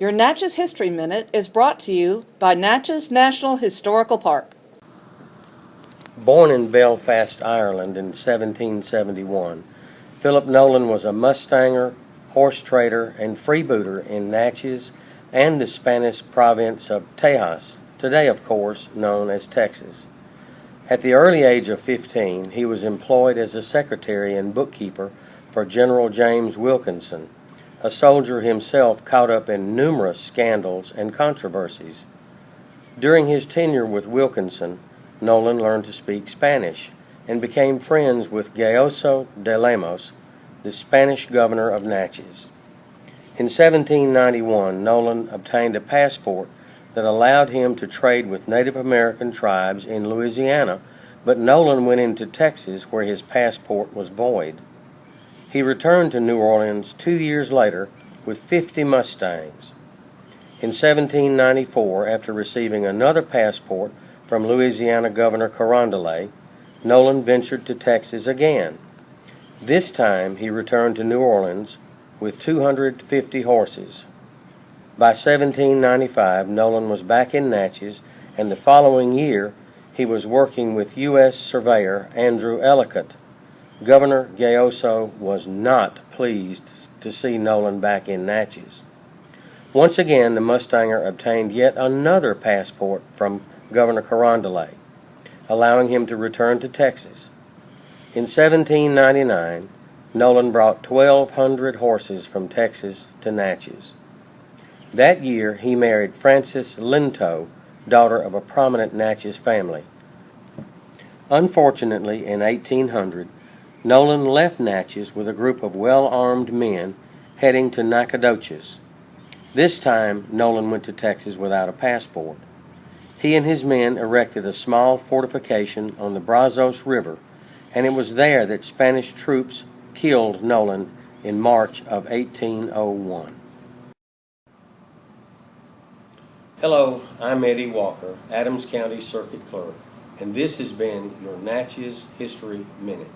Your Natchez History Minute is brought to you by Natchez National Historical Park. Born in Belfast, Ireland in 1771, Philip Nolan was a mustanger, horse trader, and freebooter in Natchez and the Spanish province of Tejas, today, of course, known as Texas. At the early age of 15, he was employed as a secretary and bookkeeper for General James Wilkinson, a soldier himself caught up in numerous scandals and controversies. During his tenure with Wilkinson, Nolan learned to speak Spanish and became friends with Gayoso de Lemos, the Spanish governor of Natchez. In 1791, Nolan obtained a passport that allowed him to trade with Native American tribes in Louisiana, but Nolan went into Texas where his passport was void. He returned to New Orleans two years later with 50 Mustangs. In 1794, after receiving another passport from Louisiana Governor Carondelet, Nolan ventured to Texas again. This time he returned to New Orleans with 250 horses. By 1795, Nolan was back in Natchez, and the following year he was working with U.S. Surveyor Andrew Ellicott. Governor Gayoso was not pleased to see Nolan back in Natchez. Once again, the Mustanger obtained yet another passport from Governor Carondelet, allowing him to return to Texas. In 1799, Nolan brought 1,200 horses from Texas to Natchez. That year, he married Frances Linto, daughter of a prominent Natchez family. Unfortunately, in 1800, Nolan left Natchez with a group of well-armed men heading to Nacogdoches. This time, Nolan went to Texas without a passport. He and his men erected a small fortification on the Brazos River, and it was there that Spanish troops killed Nolan in March of 1801. Hello, I'm Eddie Walker, Adams County Circuit Clerk, and this has been your Natchez History Minute.